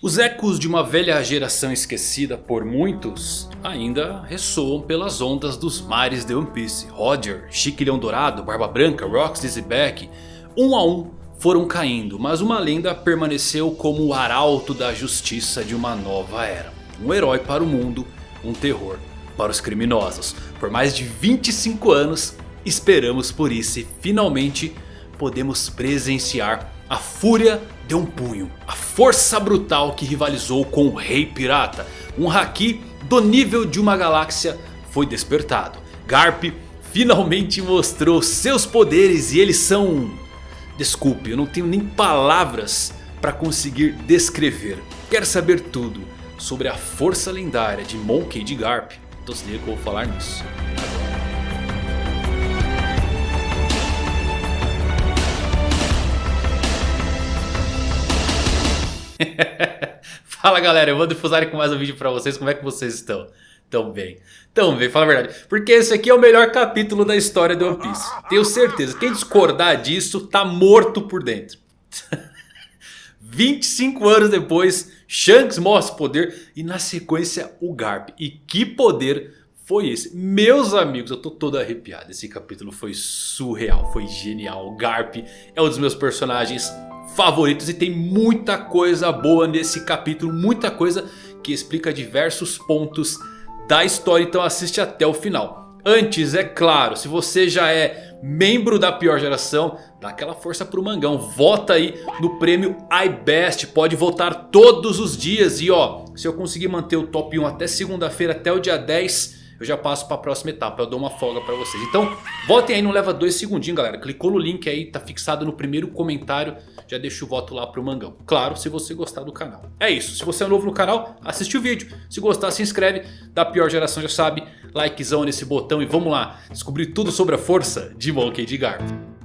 Os ecos de uma velha geração esquecida por muitos ainda ressoam pelas ondas dos mares de One Piece. Roger, Chiquilhão Dourado, Barba Branca, Rox, Dizzyback, um a um foram caindo, mas uma lenda permaneceu como o arauto da justiça de uma nova era. Um herói para o mundo, um terror para os criminosos. Por mais de 25 anos esperamos por isso e finalmente podemos presenciar a fúria de um punho. A força brutal que rivalizou com o Rei Pirata. Um Haki do nível de uma galáxia foi despertado. Garp finalmente mostrou seus poderes e eles são... Desculpe, eu não tenho nem palavras para conseguir descrever. Quer saber tudo sobre a força lendária de Monkey D. Garp? Então se que eu vou falar nisso. Fala galera, eu vou difusar com mais um vídeo pra vocês, como é que vocês estão? Tão bem, tão bem, fala a verdade. Porque esse aqui é o melhor capítulo da história de One Piece. Tenho certeza, quem discordar disso tá morto por dentro. 25 anos depois, Shanks mostra poder e na sequência o Garp. E que poder foi esse? Meus amigos, eu tô todo arrepiado. Esse capítulo foi surreal, foi genial. O Garp é um dos meus personagens favoritos. E tem muita coisa boa nesse capítulo. Muita coisa que explica diversos pontos da história. Então assiste até o final. Antes, é claro, se você já é membro da pior geração, dá aquela força pro Mangão. Vota aí no prêmio iBest. Pode votar todos os dias. E ó, se eu conseguir manter o top 1 até segunda-feira, até o dia 10 eu já passo para a próxima etapa. Eu dou uma folga para vocês. Então votem aí, não leva dois segundinhos galera. Clicou no link aí, tá fixado no primeiro comentário. Já deixa o voto lá pro Mangão. Claro, se você gostar do canal. É isso, se você é novo no canal, assiste o vídeo. Se gostar, se inscreve. Da pior geração já sabe, likezão nesse botão. E vamos lá, descobrir tudo sobre a força de Monkey D. Garp.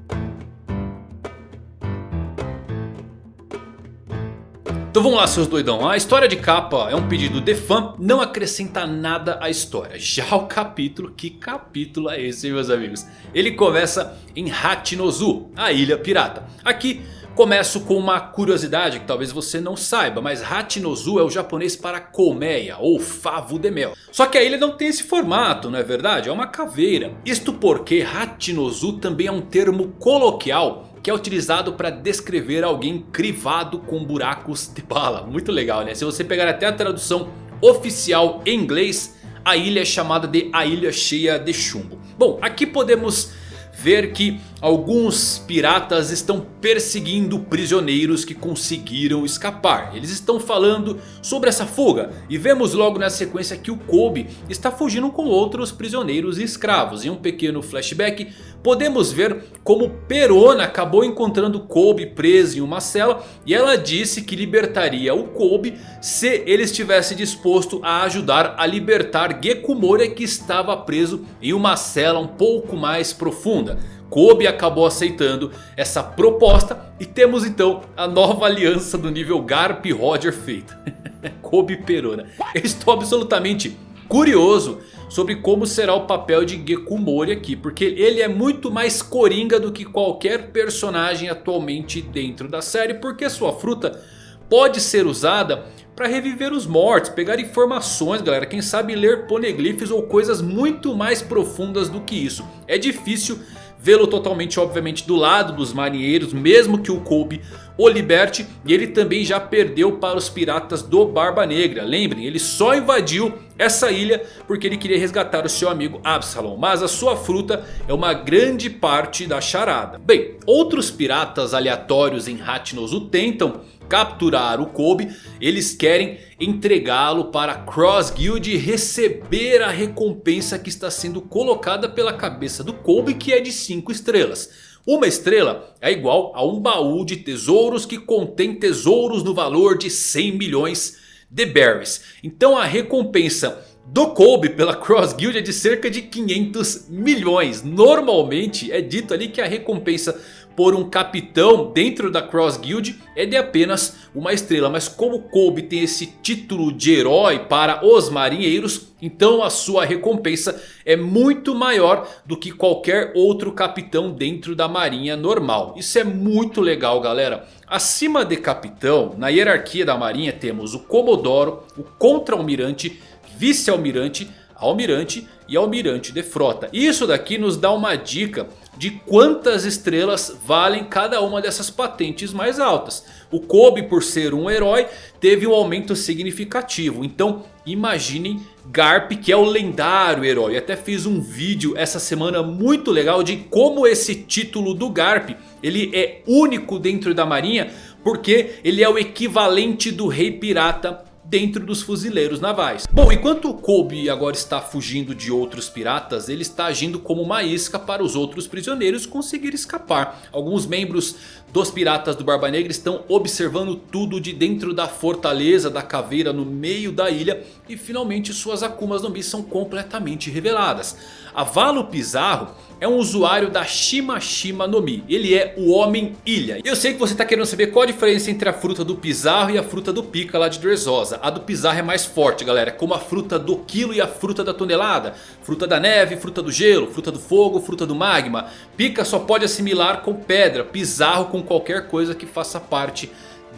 Então vamos lá seus doidão, a história de capa é um pedido de fã, não acrescenta nada à história. Já o capítulo, que capítulo é esse meus amigos? Ele começa em Hachinozu, a ilha pirata. Aqui Começo com uma curiosidade que talvez você não saiba, mas Hachinozu é o japonês para colmeia ou favo de mel. Só que a ilha não tem esse formato, não é verdade? É uma caveira. Isto porque Hachinozu também é um termo coloquial que é utilizado para descrever alguém crivado com buracos de bala. Muito legal né? Se você pegar até a tradução oficial em inglês, a ilha é chamada de a ilha cheia de chumbo. Bom, aqui podemos ver que alguns piratas estão perseguindo prisioneiros que conseguiram escapar. Eles estão falando sobre essa fuga. E vemos logo na sequência que o Kobe está fugindo com outros prisioneiros e escravos. Em um pequeno flashback podemos ver como Perona acabou encontrando Kobe preso em uma cela. E ela disse que libertaria o Kobe se ele estivesse disposto a ajudar a libertar Geku Moria que estava preso em uma cela um pouco mais profunda. Kobe acabou aceitando essa proposta e temos então a nova aliança do nível Garp Roger feita. Kobe Perona. Eu estou absolutamente curioso sobre como será o papel de Geku Mori aqui. Porque ele é muito mais coringa do que qualquer personagem atualmente dentro da série. Porque sua fruta pode ser usada para reviver os mortos, pegar informações galera. Quem sabe ler poneglyphs ou coisas muito mais profundas do que isso. É difícil vê-lo totalmente obviamente do lado dos marinheiros, mesmo que o Kobe o liberte. E ele também já perdeu para os piratas do Barba Negra. Lembrem, ele só invadiu essa ilha porque ele queria resgatar o seu amigo Absalom. Mas a sua fruta é uma grande parte da charada. Bem, outros piratas aleatórios em Hatnos o tentam capturar o Kobe, eles querem entregá-lo para Cross Guild e receber a recompensa que está sendo colocada pela cabeça do Kobe que é de 5 estrelas. Uma estrela é igual a um baú de tesouros que contém tesouros no valor de 100 milhões de berries. Então a recompensa do Kobe pela Cross Guild é de cerca de 500 milhões. Normalmente é dito ali que a recompensa por um capitão dentro da Cross Guild é de apenas uma estrela. Mas como Kobe tem esse título de herói para os marinheiros, então a sua recompensa é muito maior do que qualquer outro capitão dentro da marinha normal. Isso é muito legal galera. Acima de capitão, na hierarquia da marinha temos o Comodoro, o Contra-Almirante, Vice-Almirante, Almirante e Almirante de Frota. Isso daqui nos dá uma dica de quantas estrelas valem cada uma dessas patentes mais altas. O Kobe por ser um herói teve um aumento significativo. Então imaginem Garp que é o lendário herói. Até fiz um vídeo essa semana muito legal de como esse título do Garp ele é único dentro da marinha. Porque ele é o equivalente do rei pirata dentro dos fuzileiros navais. Bom, enquanto o Kobe agora está fugindo de outros piratas, ele está agindo como uma isca para os outros prisioneiros conseguir escapar. Alguns membros dos piratas do Barba Negra estão observando tudo de dentro da fortaleza da caveira no meio da ilha. E finalmente suas Akumas no são completamente reveladas. Avalo Pizarro é um usuário da Shima Shima no Mi. Ele é o Homem Ilha. Eu sei que você está querendo saber qual a diferença entre a fruta do Pizarro e a fruta do Pika lá de Dressrosa. A do Pizarro é mais forte galera. Como a fruta do quilo e a fruta da tonelada. Fruta da neve, fruta do gelo, fruta do fogo, fruta do magma. Pika só pode assimilar com pedra. Pizarro com qualquer coisa que faça parte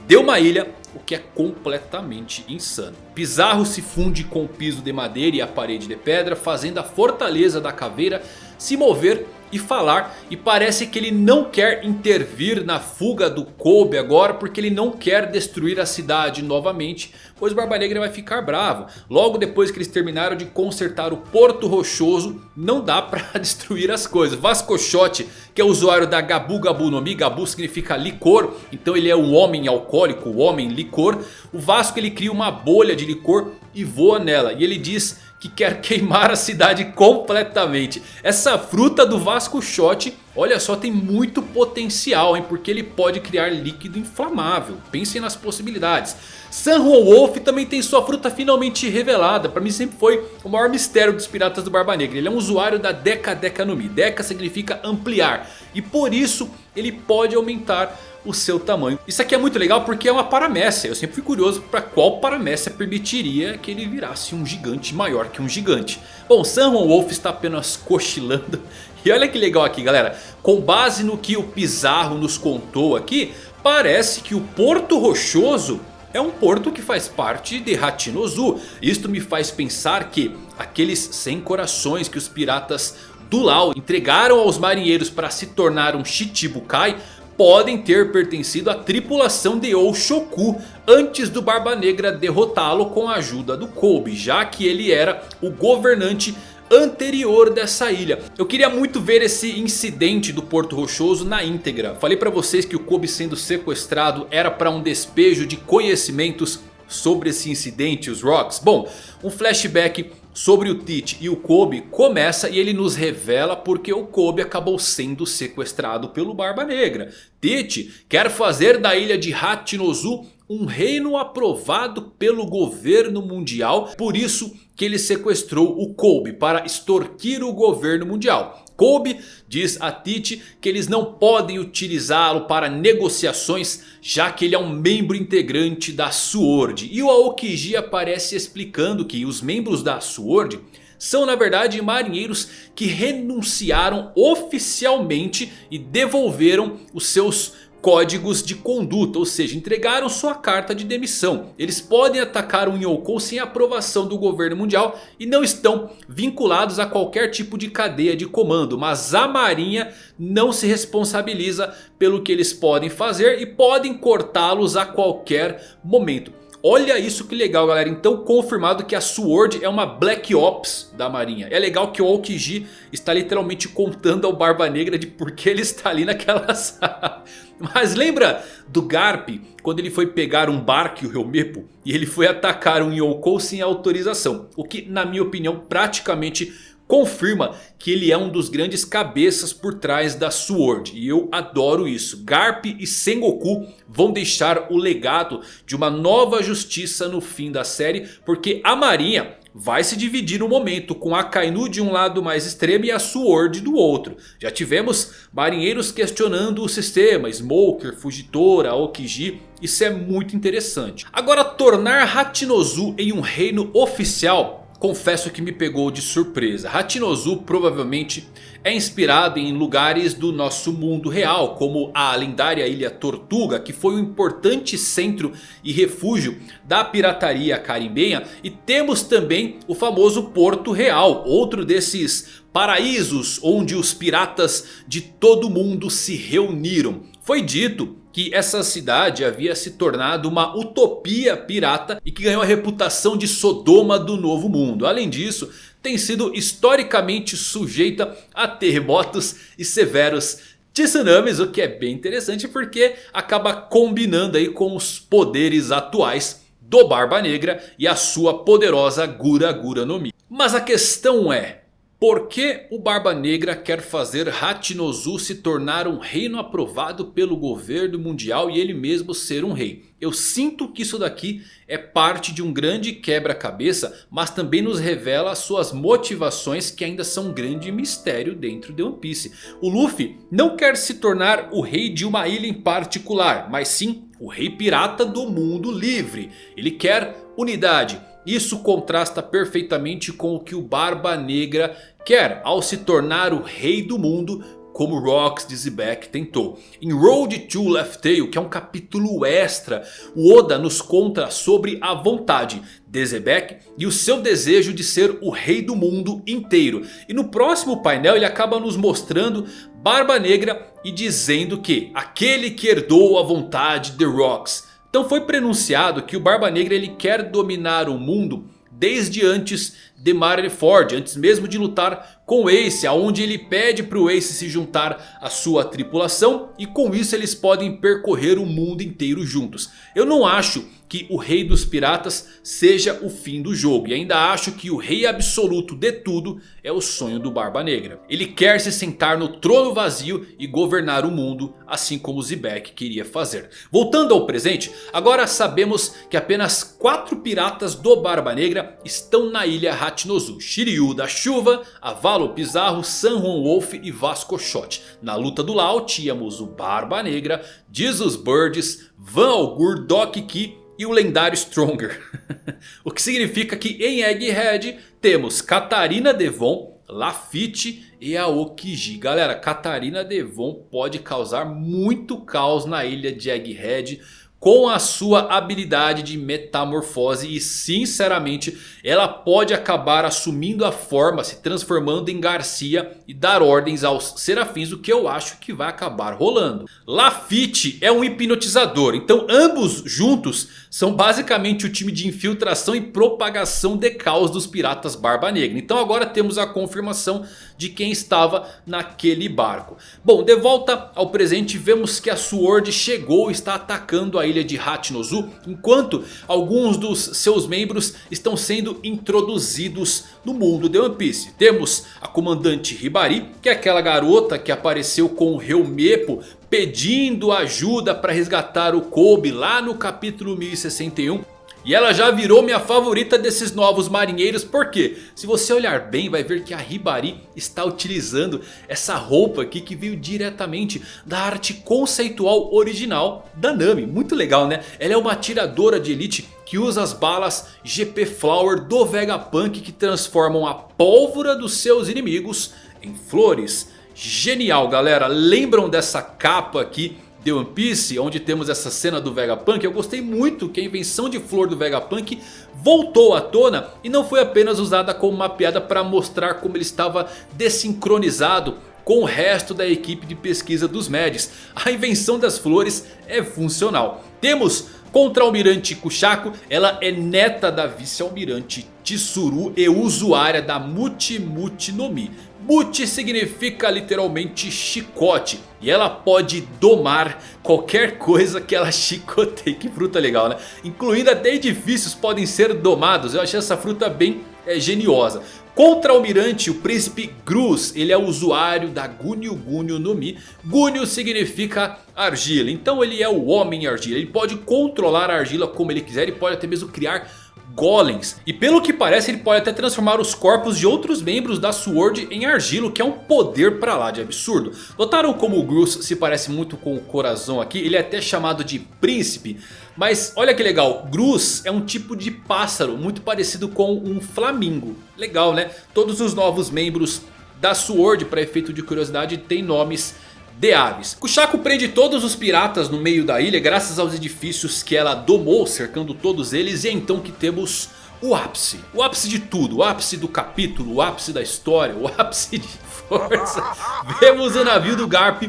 de uma ilha, o que é completamente insano. Pizarro se funde com o piso de madeira e a parede de pedra, fazendo a fortaleza da caveira se mover e falar. E parece que ele não quer intervir na fuga do Kobe agora. Porque ele não quer destruir a cidade novamente. Pois Barba Negra vai ficar bravo. Logo depois que eles terminaram de consertar o Porto Rochoso. Não dá pra destruir as coisas. Vascochote que é usuário da Gabu Gabu no Mi. Gabu significa licor. Então ele é um homem alcoólico. O homem licor. O Vasco ele cria uma bolha de licor e voa nela. E ele diz que quer queimar a cidade completamente. Essa fruta do Vasco Shot, olha só, tem muito potencial, hein? Porque ele pode criar líquido inflamável. Pensem nas possibilidades. San Juan Wolf também tem sua fruta finalmente revelada. Para mim sempre foi o maior mistério dos piratas do Barba Negra. Ele é um usuário da Deca Deca no Mi. Deca significa ampliar. E por isso ele pode aumentar o seu tamanho. Isso aqui é muito legal porque é uma paramécia. Eu sempre fui curioso para qual paramécia permitiria que ele virasse um gigante maior que um gigante. Bom, Juan Wolf está apenas cochilando. E olha que legal aqui galera. Com base no que o Pizarro nos contou aqui. Parece que o Porto Rochoso é um porto que faz parte de Hachinozu. Isto me faz pensar que aqueles 100 corações que os piratas do Lau entregaram aos marinheiros para se tornar um Shichibukai podem ter pertencido à tripulação de Oshoku antes do Barba Negra derrotá-lo com a ajuda do Kobe, já que ele era o governante anterior dessa ilha. Eu queria muito ver esse incidente do Porto Rochoso na íntegra. Falei pra vocês que o Kobe sendo sequestrado era para um despejo de conhecimentos sobre esse incidente, os Rocks. Bom, um flashback sobre o Teach e o Kobe começa e ele nos revela porque o Kobe acabou sendo sequestrado pelo Barba Negra. Teach quer fazer da ilha de Hachinozu um reino aprovado pelo governo mundial. Por isso que ele sequestrou o Kobe para extorquir o governo mundial. Kobe diz a Tite que eles não podem utilizá-lo para negociações já que ele é um membro integrante da SWORD. E o Aokiji aparece explicando que os membros da SWORD são na verdade marinheiros que renunciaram oficialmente e devolveram os seus códigos de conduta, ou seja, entregaram sua carta de demissão. Eles podem atacar um Yonkou sem aprovação do governo mundial e não estão vinculados a qualquer tipo de cadeia de comando. Mas a marinha não se responsabiliza pelo que eles podem fazer e podem cortá-los a qualquer momento. Olha isso que legal galera, então confirmado que a SWORD é uma Black Ops da marinha. É legal que o Aokiji está literalmente contando ao Barba Negra de por que ele está ali naquela sala. Mas lembra do Garp quando ele foi pegar um barco, o Helmepo, e ele foi atacar um Yonkou sem autorização. O que na minha opinião praticamente confirma que ele é um dos grandes cabeças por trás da SWORD. E eu adoro isso. Garp e Sengoku vão deixar o legado de uma nova justiça no fim da série. Porque a marinha vai se dividir no momento com a Kainu de um lado mais extremo e a Sword do outro. Já tivemos marinheiros questionando o sistema, Smoker, Fugitora, Aokiji, isso é muito interessante. Agora tornar Hachinozu em um reino oficial confesso que me pegou de surpresa. Hachinozu provavelmente é inspirado em lugares do nosso mundo real. Como a lendária Ilha Tortuga. Que foi um importante centro e refúgio da pirataria carimbenha. E temos também o famoso Porto Real. Outro desses paraísos onde os piratas de todo mundo se reuniram. Foi dito que essa cidade havia se tornado uma utopia pirata e que ganhou a reputação de Sodoma do Novo Mundo. Além disso, tem sido historicamente sujeita a terremotos e severos tsunamis, o que é bem interessante porque acaba combinando aí com os poderes atuais do Barba Negra e a sua poderosa Gura Gura no Mi. Mas a questão é, por que o Barba Negra quer fazer Hachinozu se tornar um reino aprovado pelo governo mundial e ele mesmo ser um rei? Eu sinto que isso daqui é parte de um grande quebra-cabeça, mas também nos revela as suas motivações que ainda são um grande mistério dentro de One Piece. O Luffy não quer se tornar o rei de uma ilha em particular, mas sim o rei pirata do mundo livre. Ele quer unidade. Isso contrasta perfeitamente com o que o Barba Negra quer ao se tornar o rei do mundo como Rocks de Zebek tentou. Em Road to Left Tail, que é um capítulo extra, o Oda nos conta sobre a vontade de Zebek e o seu desejo de ser o rei do mundo inteiro. E no próximo painel ele acaba nos mostrando Barba Negra e dizendo que aquele que herdou a vontade de Rocks então foi prenunciado que o Barba Negra ele quer dominar o mundo desde antes de Marineford, antes mesmo de lutar com Ace, aonde ele pede para o Ace se juntar à sua tripulação e com isso eles podem percorrer o mundo inteiro juntos. Eu não acho que o rei dos piratas seja o fim do jogo. E ainda acho que o rei absoluto de tudo é o sonho do Barba Negra. Ele quer se sentar no trono vazio e governar o mundo assim como Zebek queria fazer. Voltando ao presente, agora sabemos que apenas 4 piratas do Barba Negra estão na ilha Hachinozu. Shiryu da Chuva, Avalo Pizarro, San Juan Wolf e Vasco Shot. Na luta do Lao tínhamos o Barba Negra, Jesus Birds, Van Algur, Doc Ki e o lendário Stronger. o que significa que em Egghead temos Catarina Devon, Lafitte e Aokiji. Galera, Catarina Devon pode causar muito caos na ilha de Egghead com a sua habilidade de metamorfose e sinceramente ela pode acabar assumindo a forma, se transformando em Garcia e dar ordens aos serafins, o que eu acho que vai acabar rolando. Lafitte é um hipnotizador, então ambos juntos são basicamente o time de infiltração e propagação de caos dos piratas Barba Negra. Então agora temos a confirmação de quem estava naquele barco. Bom, de volta ao presente vemos que a Sword chegou e está atacando a ilha de Hachinozu. Enquanto alguns dos seus membros estão sendo introduzidos no mundo de One Piece. Temos a comandante Hibari, que é aquela garota que apareceu com o Helmepo pedindo ajuda para resgatar o Kobe lá no capítulo 1061. E ela já virou minha favorita desses novos marinheiros. Porque se você olhar bem vai ver que a Hibari está utilizando essa roupa aqui que veio diretamente da arte conceitual original da Nami. Muito legal né? Ela é uma atiradora de elite que usa as balas GP Flower do Vegapunk que transformam a pólvora dos seus inimigos em flores. Genial galera, lembram dessa capa aqui de One Piece, onde temos essa cena do Vegapunk, eu gostei muito que a invenção de flor do Vegapunk voltou à tona e não foi apenas usada como uma piada para mostrar como ele estava desincronizado com o resto da equipe de pesquisa dos Mads. A invenção das flores é funcional. Temos contra-almirante Kushako, ela é neta da vice-almirante Tsuru e usuária da Muti Muti no Mi. Muti significa literalmente chicote. E ela pode domar qualquer coisa que ela chicoteie. Que fruta legal né? Incluindo até edifícios podem ser domados. Eu achei essa fruta bem é, geniosa. Contra-almirante, o príncipe Gruz, ele é usuário da Gunyu Gunyu no Mi. Gunyu significa argila, então ele é o homem argila. Ele pode controlar a argila como ele quiser e pode até mesmo criar golems. E pelo que parece ele pode até transformar os corpos de outros membros da SWORD em argilo. Que é um poder pra lá de absurdo. Notaram como o Grus se parece muito com o Corazon aqui? Ele é até chamado de príncipe. Mas olha que legal, Grus é um tipo de pássaro muito parecido com um flamingo. Legal né? Todos os novos membros da SWORD para efeito de curiosidade tem nomes de aves. Kushako prende todos os piratas no meio da ilha graças aos edifícios que ela domou cercando todos eles. E é então que temos o ápice. O ápice de tudo. O ápice do capítulo, o ápice da história, o ápice de força. Vemos o navio do Garp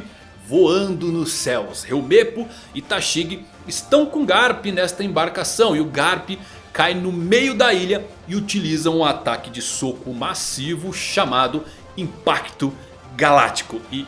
voando nos céus. Helmepo e Tashig estão com Garp nesta embarcação. E o Garp cai no meio da ilha e utiliza um ataque de soco massivo chamado Impacto Galáctico. E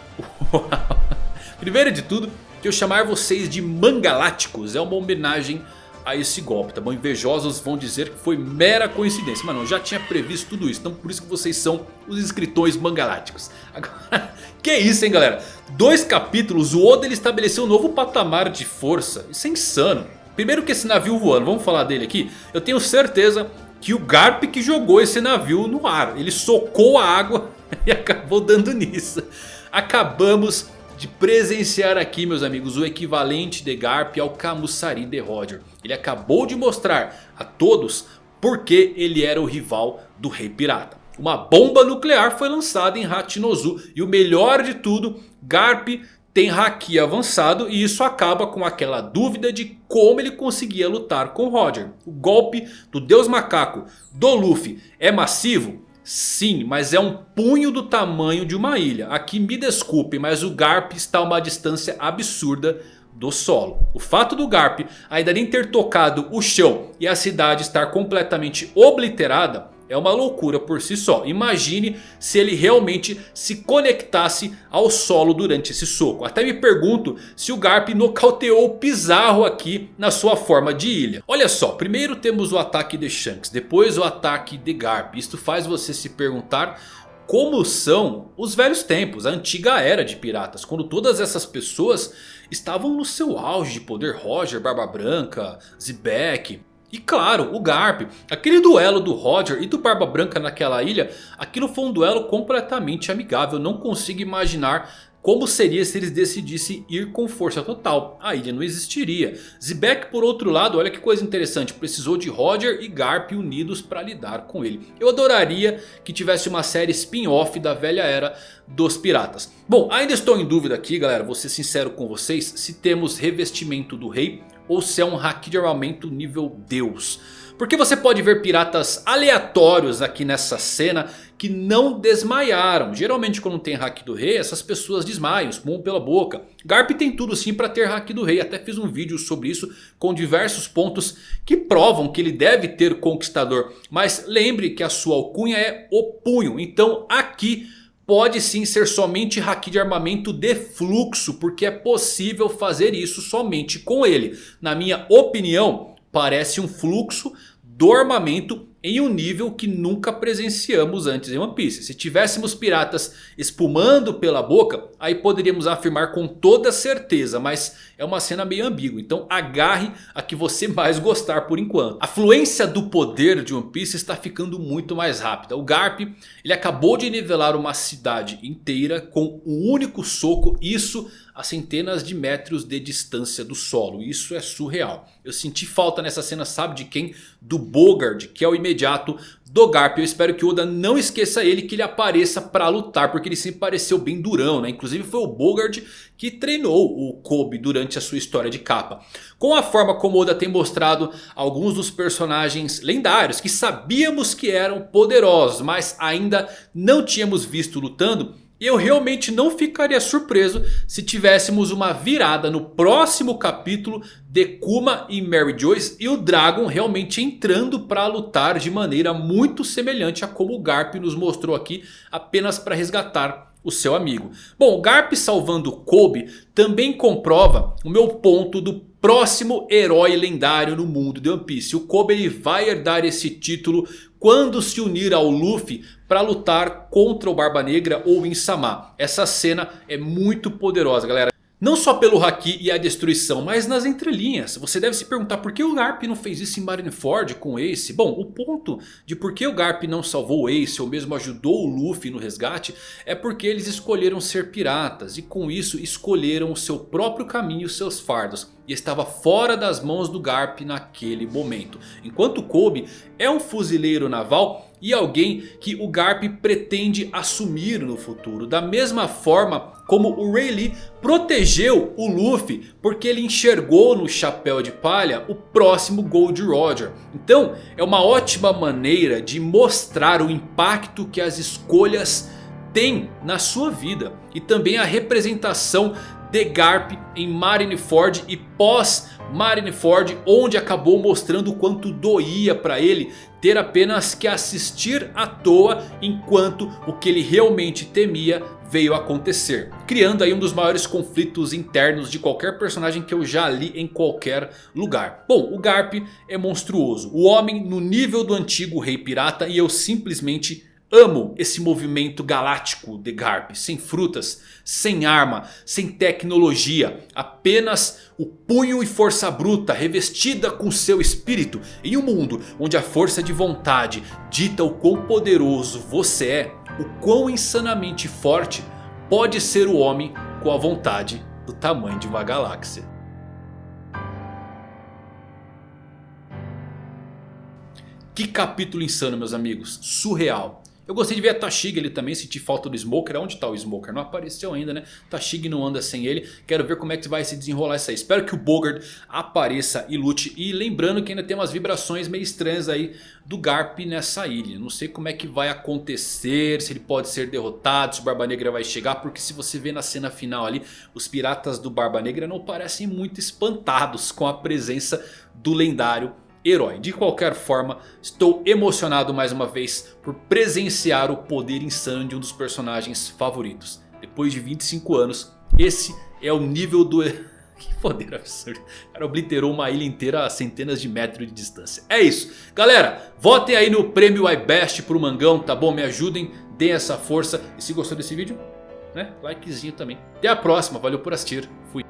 primeiro de tudo, que eu chamar vocês de mangaláticos é uma homenagem a esse golpe, tá bom? Invejosos vão dizer que foi mera coincidência. Mas não, já tinha previsto tudo isso. Então por isso que vocês são os escritores mangaláticos. Agora, que isso hein galera? Dois capítulos, o Oda ele estabeleceu um novo patamar de força. Isso é insano. Primeiro que esse navio voando, vamos falar dele aqui. Eu tenho certeza que o Garp que jogou esse navio no ar. Ele socou a água e acabou dando nisso. Acabamos de presenciar aqui meus amigos o equivalente de Garp ao Camusari de Roger. Ele acabou de mostrar a todos porque ele era o rival do Rei Pirata. Uma bomba nuclear foi lançada em Hachinozu e o melhor de tudo, Garp tem Haki avançado e isso acaba com aquela dúvida de como ele conseguia lutar com Roger. O golpe do Deus Macaco do Luffy é massivo? Sim, mas é um punho do tamanho de uma ilha. Aqui me desculpe, mas o Garp está a uma distância absurda do solo. O fato do Garp ainda nem ter tocado o chão e a cidade estar completamente obliterada é uma loucura por si só. Imagine se ele realmente se conectasse ao solo durante esse soco. Até me pergunto se o Garp nocauteou o Pizarro aqui na sua forma de ilha. Olha só, primeiro temos o ataque de Shanks, depois o ataque de Garp. Isto faz você se perguntar como são os velhos tempos, a antiga era de piratas. Quando todas essas pessoas estavam no seu auge de poder. Roger, Barba Branca, Zebek, e claro, o Garp, aquele duelo do Roger e do Barba Branca naquela ilha, aquilo foi um duelo completamente amigável. Não consigo imaginar como seria se eles decidissem ir com força total? A ilha não existiria. Zebek por outro lado, olha que coisa interessante. Precisou de Roger e Garp unidos para lidar com ele. Eu adoraria que tivesse uma série spin-off da velha era dos piratas. Bom, ainda estou em dúvida aqui galera, vou ser sincero com vocês. Se temos revestimento do rei ou se é um hack de armamento nível Deus. Porque você pode ver piratas aleatórios aqui nessa cena que não desmaiaram. Geralmente quando tem hack do rei essas pessoas desmaiam, espumam pela boca. Garp tem tudo sim para ter hack do rei. Até fiz um vídeo sobre isso com diversos pontos que provam que ele deve ter conquistador. Mas lembre que a sua alcunha é o punho. Então aqui pode sim ser somente haki de armamento de fluxo. Porque é possível fazer isso somente com ele. Na minha opinião parece um fluxo do armamento em um nível que nunca presenciamos antes em One Piece. Se tivéssemos piratas espumando pela boca, aí poderíamos afirmar com toda certeza. Mas é uma cena meio ambígua, então agarre a que você mais gostar por enquanto. A fluência do poder de One Piece está ficando muito mais rápida. O Garp ele acabou de nivelar uma cidade inteira com um único soco. Isso a centenas de metros de distância do solo. Isso é surreal. Eu senti falta nessa cena, sabe de quem? Do Bogard, que é o imediato do Garp. Eu espero que Oda não esqueça ele, que ele apareça para lutar. Porque ele sempre pareceu bem durão, né? Inclusive foi o Bogard que treinou o Kobe durante a sua história de capa. Com a forma como Oda tem mostrado alguns dos personagens lendários. Que sabíamos que eram poderosos, mas ainda não tínhamos visto lutando eu realmente não ficaria surpreso se tivéssemos uma virada no próximo capítulo de Kuma e Mary Joyce e o Dragon realmente entrando para lutar de maneira muito semelhante a como o Garp nos mostrou aqui apenas para resgatar o seu amigo. Bom, Garp salvando Kobe também comprova o meu ponto do próximo herói lendário no mundo de One Piece. O Kobe ele vai herdar esse título quando se unir ao Luffy para lutar contra o Barba Negra ou Insama. Essa cena é muito poderosa galera. Não só pelo Haki e a destruição, mas nas entrelinhas. Você deve se perguntar por que o Garp não fez isso em Marineford com o Ace. Bom, o ponto de por que o Garp não salvou o Ace ou mesmo ajudou o Luffy no resgate é porque eles escolheram ser piratas e com isso escolheram o seu próprio caminho e seus fardos. E estava fora das mãos do Garp naquele momento. Enquanto Kobe é um fuzileiro naval e alguém que o Garp pretende assumir no futuro. Da mesma forma como o Rayleigh protegeu o Luffy porque ele enxergou no chapéu de palha o próximo Gold Roger. Então é uma ótima maneira de mostrar o impacto que as escolhas têm na sua vida. E também a representação de Garp em Marineford e pós Marineford onde acabou mostrando o quanto doía para ele ter apenas que assistir à toa enquanto o que ele realmente temia veio acontecer. Criando aí um dos maiores conflitos internos de qualquer personagem que eu já li em qualquer lugar. Bom, o Garp é monstruoso. O homem no nível do antigo rei pirata e eu simplesmente Amo esse movimento galáctico de Garp, sem frutas, sem arma, sem tecnologia, apenas o punho e força bruta revestida com seu espírito. Em um mundo onde a força de vontade dita o quão poderoso você é, o quão insanamente forte pode ser o homem com a vontade do tamanho de uma galáxia. Que capítulo insano meus amigos, surreal. Eu gostei de ver a Tashig ali também, senti falta do Smoker. Onde está o Smoker? Não apareceu ainda né? Tashig não anda sem ele. Quero ver como é que vai se desenrolar isso aí. Espero que o Bogard apareça e lute. E lembrando que ainda tem umas vibrações meio estranhas aí do Garp nessa ilha. Não sei como é que vai acontecer, se ele pode ser derrotado, se o Barba Negra vai chegar. Porque se você vê na cena final ali, os piratas do Barba Negra não parecem muito espantados com a presença do lendário herói. De qualquer forma, estou emocionado mais uma vez por presenciar o poder insano de um dos personagens favoritos. Depois de 25 anos, esse é o nível do... Que poder absurdo. O cara obliterou uma ilha inteira a centenas de metros de distância. É isso. Galera, votem aí no prêmio iBest pro Mangão, tá bom? Me ajudem, deem essa força. E se gostou desse vídeo, né? Likezinho também. Até a próxima, valeu por assistir. Fui.